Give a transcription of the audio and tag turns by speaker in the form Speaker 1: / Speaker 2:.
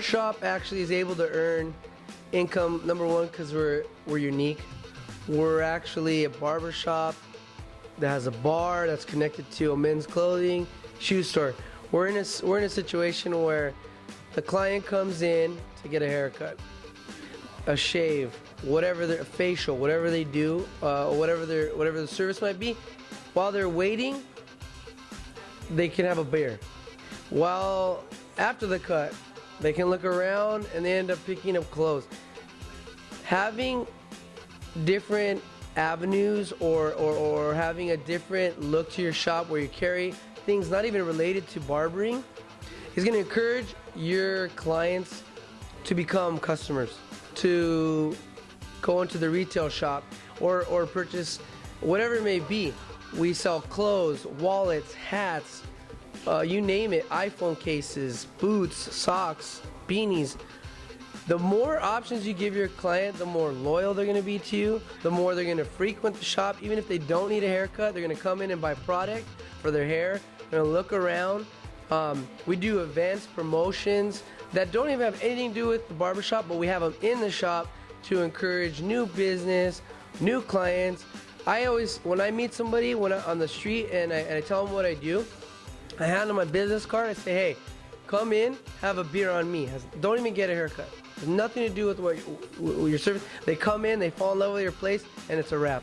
Speaker 1: shop actually is able to earn income number one because we're we're unique. We're actually a barber shop that has a bar that's connected to a men's clothing shoe store. We're in a we're in a situation where the client comes in to get a haircut, a shave, whatever their facial, whatever they do, uh, whatever their whatever the service might be. While they're waiting, they can have a beer. While after the cut, they can look around and they end up picking up clothes. Having different avenues or, or, or having a different look to your shop where you carry things not even related to barbering is going to encourage your clients to become customers, to go into the retail shop or, or purchase whatever it may be. We sell clothes, wallets, hats, uh, you name it, iPhone cases, boots, socks, beanies. The more options you give your client, the more loyal they're going to be to you, the more they're going to frequent the shop. Even if they don't need a haircut, they're going to come in and buy product for their hair. They're to look around. Um, we do events, promotions that don't even have anything to do with the barbershop, but we have them in the shop to encourage new business, new clients. I always, when I meet somebody when I, on the street and I, and I tell them what I do, I hand them my business card. I say, hey, come in, have a beer on me. Don't even get a haircut. Has nothing to do with what, what your service. They come in, they fall in love with your place, and it's a wrap.